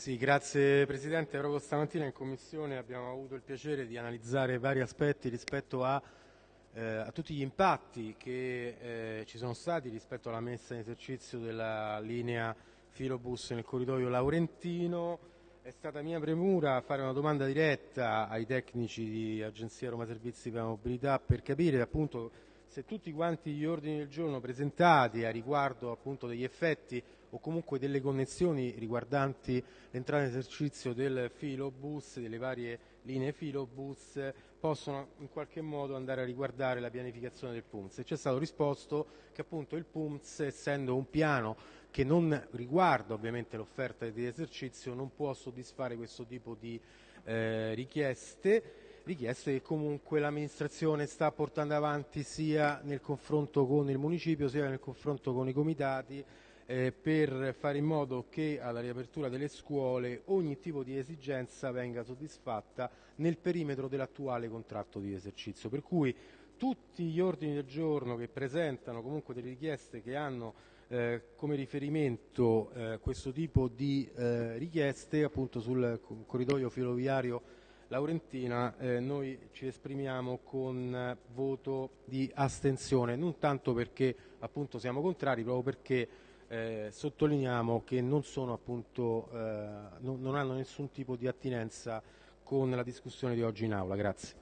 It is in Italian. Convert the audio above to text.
Sì, grazie Presidente. Proprio stamattina in Commissione abbiamo avuto il piacere di analizzare vari aspetti rispetto a, eh, a tutti gli impatti che eh, ci sono stati rispetto alla messa in esercizio della linea filobus nel corridoio Laurentino. È stata mia premura fare una domanda diretta ai tecnici di Agenzia Roma Servizi per la Mobilità per capire appunto se tutti quanti gli ordini del giorno presentati a riguardo appunto degli effetti o comunque delle connessioni riguardanti l'entrata in esercizio del filobus, delle varie linee filobus, possono in qualche modo andare a riguardare la pianificazione del PUMS. E ci è stato risposto che appunto il PUMS, essendo un piano che non riguarda ovviamente l'offerta di esercizio, non può soddisfare questo tipo di eh, richieste richieste che comunque l'amministrazione sta portando avanti sia nel confronto con il municipio sia nel confronto con i comitati eh, per fare in modo che alla riapertura delle scuole ogni tipo di esigenza venga soddisfatta nel perimetro dell'attuale contratto di esercizio. Per cui tutti gli ordini del giorno che presentano comunque delle richieste che hanno eh, come riferimento eh, questo tipo di eh, richieste appunto sul corridoio filoviario Laurentina eh, noi ci esprimiamo con voto di astensione, non tanto perché appunto siamo contrari, proprio perché eh, sottolineiamo che non, appunto, eh, non, non hanno nessun tipo di attinenza con la discussione di oggi in aula. Grazie.